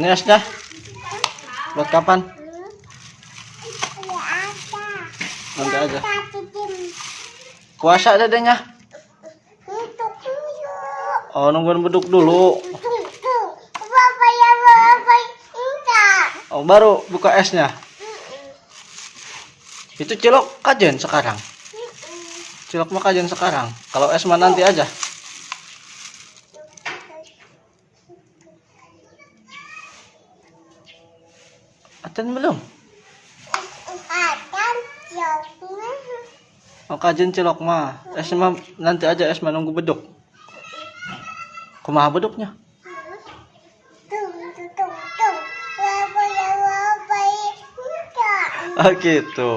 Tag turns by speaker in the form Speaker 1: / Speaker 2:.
Speaker 1: Ini esnya. Buat kapan? Nanti aja. Puasa dedenya. Oh, nungguin beduk dulu. Oh, baru buka esnya. Itu cilok kajen sekarang. Cilok mah kajen sekarang. Kalau es mah nanti aja. Aten belum? Oh, kajen cilok mah. Es mah nanti aja es mah nunggu beduk. Kumaha beduknya? Oh gitu.